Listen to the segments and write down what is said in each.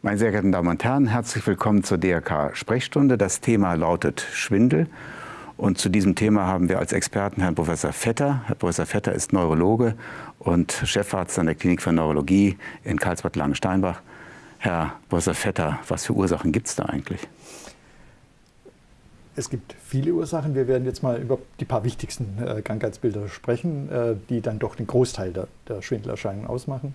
Meine sehr geehrten Damen und Herren, herzlich willkommen zur DRK Sprechstunde. Das Thema lautet Schwindel. Und zu diesem Thema haben wir als Experten Herrn Professor Vetter. Herr Professor Vetter ist Neurologe und Chefarzt an der Klinik für Neurologie in Karlsbad-Langensteinbach. Herr Professor Vetter, was für Ursachen gibt es da eigentlich? Es gibt viele Ursachen. Wir werden jetzt mal über die paar wichtigsten äh, Krankheitsbilder sprechen, äh, die dann doch den Großteil der, der Schwindelerscheinungen ausmachen.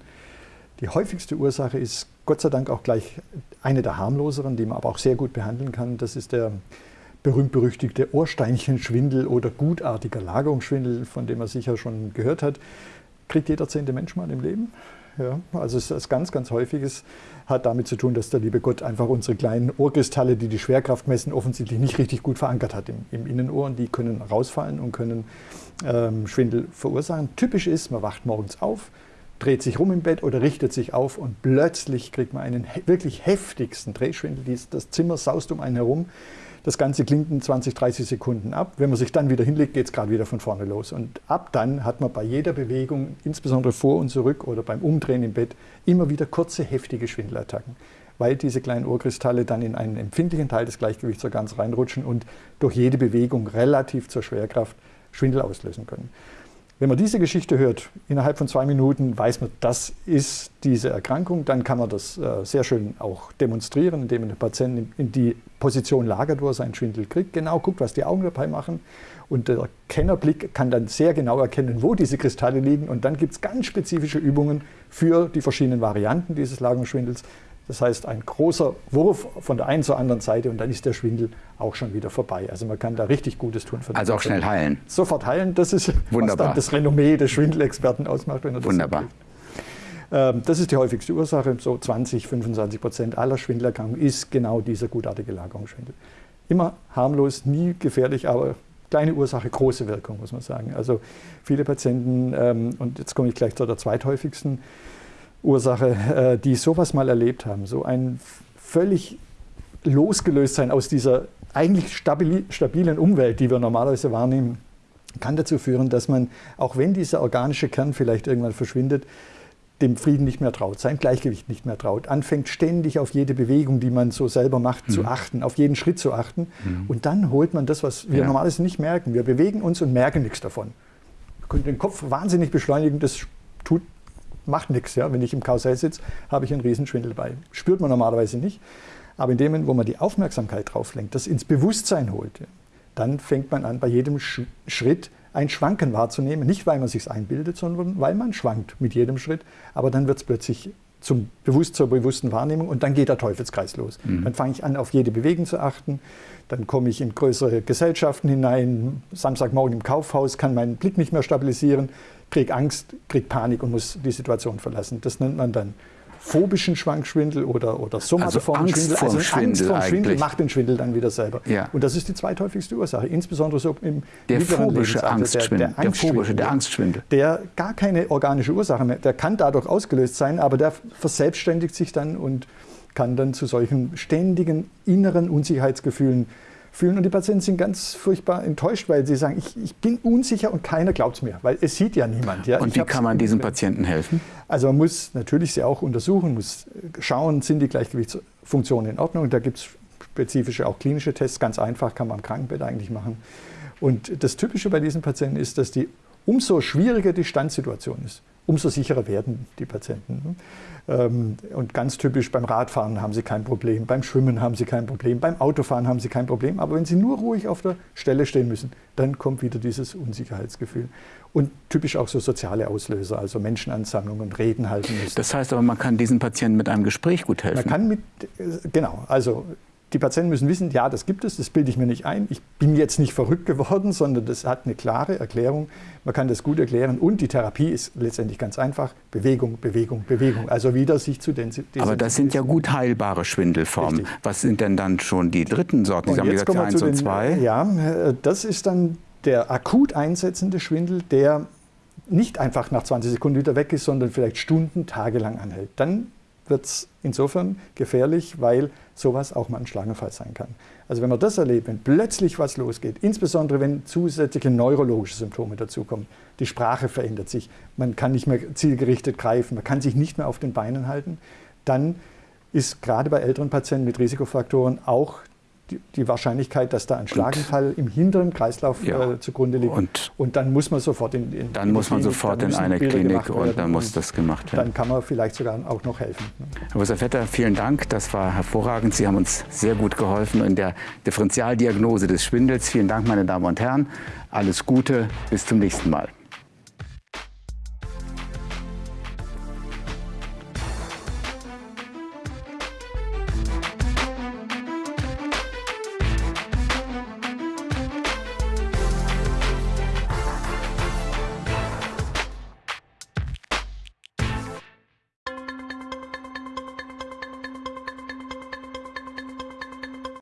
Die häufigste Ursache ist Gott sei Dank auch gleich eine der harmloseren, die man aber auch sehr gut behandeln kann. Das ist der berühmt-berüchtigte Ohrsteinchenschwindel oder gutartiger Lagerungsschwindel, von dem man sicher schon gehört hat. Kriegt jeder zehnte Mensch mal im Leben. Ja, also es ist ganz, ganz häufiges, hat damit zu tun, dass der liebe Gott einfach unsere kleinen Ohrkristalle, die die Schwerkraft messen, offensichtlich nicht richtig gut verankert hat im, im Innenohr. Und die können rausfallen und können ähm, Schwindel verursachen. Typisch ist, man wacht morgens auf, dreht sich rum im Bett oder richtet sich auf und plötzlich kriegt man einen wirklich heftigsten Drehschwindel. Das Zimmer saust um einen herum. Das Ganze klingt in 20, 30 Sekunden ab. Wenn man sich dann wieder hinlegt, geht es gerade wieder von vorne los. Und ab dann hat man bei jeder Bewegung, insbesondere vor und zurück oder beim Umdrehen im Bett, immer wieder kurze, heftige Schwindelattacken, weil diese kleinen Ohrkristalle dann in einen empfindlichen Teil des Gleichgewichtsorgans reinrutschen und durch jede Bewegung relativ zur Schwerkraft Schwindel auslösen können. Wenn man diese Geschichte hört, innerhalb von zwei Minuten weiß man, das ist diese Erkrankung. Dann kann man das äh, sehr schön auch demonstrieren, indem man den Patienten in die Position lagert, wo er seinen Schwindel kriegt. Genau guckt, was die Augen dabei machen. Und der Kennerblick kann dann sehr genau erkennen, wo diese Kristalle liegen. Und dann gibt es ganz spezifische Übungen für die verschiedenen Varianten dieses Lagerungsschwindels. Das heißt, ein großer Wurf von der einen zur anderen Seite und dann ist der Schwindel auch schon wieder vorbei. Also man kann da richtig Gutes tun. also auch schnell heilen. Sofort heilen, das ist, Wunderbar. was dann das Renommee des Schwindelexperten ausmacht. Wenn er das Wunderbar. Ähm, das ist die häufigste Ursache. So 20, 25 Prozent aller Schwindelerkrankungen ist genau dieser gutartige Lagerungsschwindel. Immer harmlos, nie gefährlich, aber kleine Ursache, große Wirkung, muss man sagen. Also viele Patienten, ähm, und jetzt komme ich gleich zu der zweithäufigsten, Ursache, äh, die sowas mal erlebt haben. So ein völlig losgelöst sein aus dieser eigentlich stabilen Umwelt, die wir normalerweise wahrnehmen, kann dazu führen, dass man, auch wenn dieser organische Kern vielleicht irgendwann verschwindet, dem Frieden nicht mehr traut, sein Gleichgewicht nicht mehr traut, anfängt ständig auf jede Bewegung, die man so selber macht, mhm. zu achten, auf jeden Schritt zu achten. Mhm. Und dann holt man das, was wir ja. normalerweise nicht merken. Wir bewegen uns und merken nichts davon. Wir können den Kopf wahnsinnig beschleunigen, das macht nichts. Ja? Wenn ich im Karussell sitze, habe ich einen Riesenschwindel bei. Spürt man normalerweise nicht. Aber in dem Moment, wo man die Aufmerksamkeit drauf lenkt, das ins Bewusstsein holt, dann fängt man an, bei jedem Schritt ein Schwanken wahrzunehmen. Nicht, weil man sich einbildet, sondern weil man schwankt mit jedem Schritt. Aber dann wird es plötzlich zum bewusst, zur bewussten Wahrnehmung und dann geht der Teufelskreis los. Mhm. Dann fange ich an, auf jede Bewegung zu achten. Dann komme ich in größere Gesellschaften hinein. Samstagmorgen im Kaufhaus kann mein Blick nicht mehr stabilisieren kriege Angst, kriege Panik und muss die Situation verlassen. Das nennt man dann phobischen Schwankschwindel oder, oder somatoformen also Schwindel. also Schwindel Angst vor Schwindel macht den Schwindel dann wieder selber. Ja. Und das ist die zweithäufigste Ursache, insbesondere so im der phobische Angstschwindel, der, der, der, phobische, der Angstschwindel. Der gar keine organische Ursache mehr, der kann dadurch ausgelöst sein, aber der verselbstständigt sich dann und kann dann zu solchen ständigen inneren Unsicherheitsgefühlen fühlen. Und die Patienten sind ganz furchtbar enttäuscht, weil sie sagen, ich, ich bin unsicher und keiner glaubt es mir, weil es sieht ja niemand. Ja. Und ich wie kann man diesen Patienten helfen? Also man muss natürlich sie auch untersuchen, muss schauen, sind die Gleichgewichtsfunktionen in Ordnung. Da gibt es spezifische, auch klinische Tests, ganz einfach, kann man am Krankenbett eigentlich machen. Und das Typische bei diesen Patienten ist, dass die umso schwieriger die Standsituation ist, umso sicherer werden die Patienten. Ähm, und ganz typisch beim Radfahren haben sie kein Problem, beim Schwimmen haben sie kein Problem, beim Autofahren haben sie kein Problem. Aber wenn sie nur ruhig auf der Stelle stehen müssen, dann kommt wieder dieses Unsicherheitsgefühl. Und typisch auch so soziale Auslöser, also Menschenansammlungen, Reden halten müssen. Das heißt aber, man kann diesen Patienten mit einem Gespräch gut helfen. Man kann mit, äh, genau, also die Patienten müssen wissen, ja, das gibt es, das bilde ich mir nicht ein. Ich bin jetzt nicht verrückt geworden, sondern das hat eine klare Erklärung. Man kann das gut erklären und die Therapie ist letztendlich ganz einfach. Bewegung, Bewegung, Bewegung. Also wieder sich zu den... Aber das sind ja gut heilbare Schwindelformen. Richtig. Was sind denn dann schon die dritten Sorten? Sie haben gesagt, 1 und 2. Ja, das ist dann der akut einsetzende Schwindel, der nicht einfach nach 20 Sekunden wieder weg ist, sondern vielleicht Stunden, Tage lang anhält. Dann wird es insofern gefährlich, weil sowas auch mal ein Schlaganfall sein kann. Also wenn man das erlebt, wenn plötzlich was losgeht, insbesondere wenn zusätzliche neurologische Symptome dazukommen, die Sprache verändert sich, man kann nicht mehr zielgerichtet greifen, man kann sich nicht mehr auf den Beinen halten, dann ist gerade bei älteren Patienten mit Risikofaktoren auch die, die Wahrscheinlichkeit, dass da ein Schlaganfall und, im hinteren Kreislauf ja, äh, zugrunde liegt. Und, und, dann muss man sofort in, in Dann in muss man Klinik, sofort in eine Bilder Klinik und dann muss das gemacht werden. Dann kann man vielleicht sogar auch noch helfen. Herr Professor Vetter, vielen Dank. Das war hervorragend. Sie haben uns sehr gut geholfen in der Differentialdiagnose des Schwindels. Vielen Dank, meine Damen und Herren. Alles Gute. Bis zum nächsten Mal.